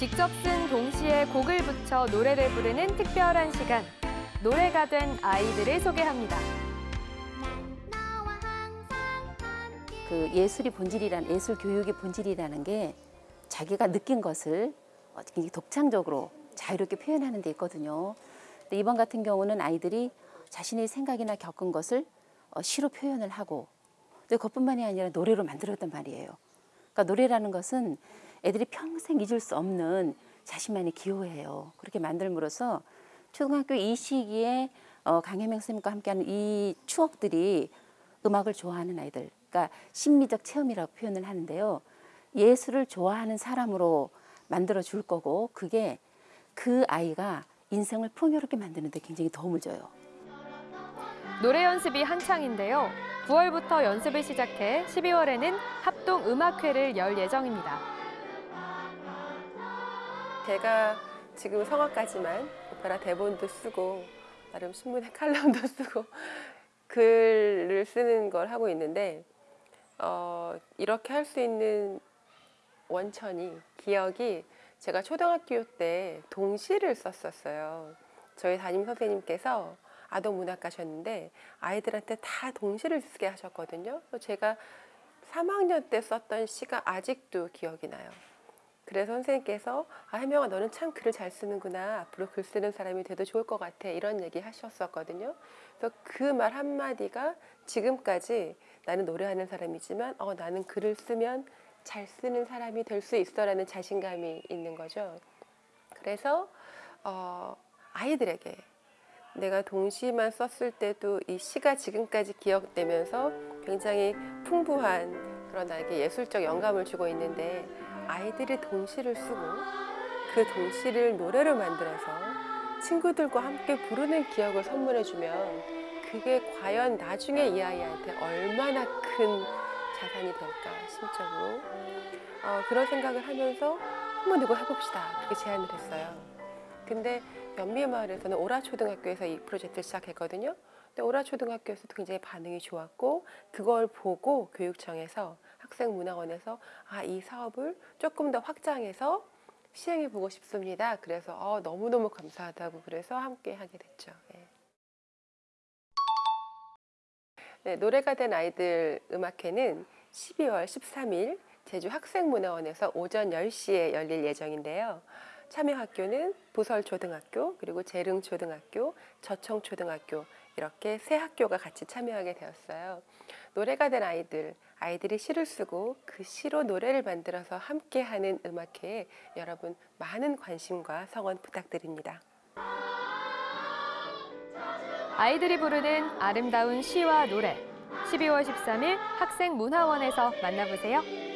직접 쓴 동시에 곡을 붙여 노래를 부르는 특별한 시간. 노래가 된 아이들을 소개합니다. 그 예술이 본질이란 예술 교육의 본질이라는 게 자기가 느낀 것을 독창적으로 자유롭게 표현하는 데 있거든요. 근데 이번 같은 경우는 아이들이 자신의 생각이나 겪은 것을 어, 시로 표현을 하고 근데 그것뿐만이 아니라 노래로 만들었단 말이에요. 그러니까 노래라는 것은 애들이 평생 잊을 수 없는 자신만의 기호예요. 그렇게 만들므로써 초등학교 이 시기에 어, 강혜명 선생님과 함께하는 이 추억들이 음악을 좋아하는 아이들, 그러니까 심미적 체험이라고 표현을 하는데요. 예술을 좋아하는 사람으로 만들어 줄 거고 그게 그 아이가 인생을 풍요롭게 만드는 데 굉장히 도움을 줘요. 노래 연습이 한창인데요. 9월부터 연습을 시작해 12월에는 합동 음악회를 열 예정입니다. 제가 지금 성악까지만 오페라 대본도 쓰고 나름 신문에 칼럼도 쓰고 글을 쓰는 걸 하고 있는데 어, 이렇게 할 수 있는 원천이 기억이 제가 초등학교 때 동시를 썼었어요. 저희 담임 선생님께서 아동 문학가셨는데 아이들한테 다 동시를 쓰게 하셨거든요. 제가 3학년 때 썼던 시가 아직도 기억이 나요. 그래서 선생님께서 아, 혜명아 너는 참 글을 잘 쓰는구나. 앞으로 글 쓰는 사람이 돼도 좋을 것 같아. 이런 얘기 하셨었거든요. 그래서 그 말 한마디가 지금까지 나는 노래하는 사람이지만 어, 나는 글을 쓰면 잘 쓰는 사람이 될 수 있어라는 자신감이 있는 거죠. 그래서 어, 아이들에게 내가 동시만 썼을 때도 이 시가 지금까지 기억되면서 굉장히 풍부한 그런 나에게 예술적 영감을 주고 있는데 아이들이 동시를 쓰고 그 동시를 노래로 만들어서 친구들과 함께 부르는 기억을 선물해주면 그게 과연 나중에 이 아이한테 얼마나 큰 자산이 될까 심적으로 어, 그런 생각을 하면서 한번 이거 해봅시다 그렇게 제안을 했어요. 근데 연미마을에서는 오라초등학교에서 이 프로젝트를 시작했거든요. 근데 오라초등학교에서도 굉장히 반응이 좋았고 그걸 보고 교육청에서 학생문화원에서 아 이 사업을 조금 더 확장해서 시행해 보고 싶습니다. 그래서 어, 너무너무 감사하다고 그래서 함께 하게 됐죠. 예. 네, 노래가 된 아이들 음악회는 12월 13일 제주 학생문화원에서 오전 10시에 열릴 예정인데요. 참여 학교는 부설초등학교, 그리고 재릉초등학교, 저청초등학교 이렇게 세 학교가 같이 참여하게 되었어요. 노래가 된 아이들, 아이들이 시를 쓰고 그 시로 노래를 만들어서 함께하는 음악회에 여러분 많은 관심과 성원 부탁드립니다. 아이들이 부르는 아름다운 시와 노래. 12월 13일 학생문화원에서 만나보세요.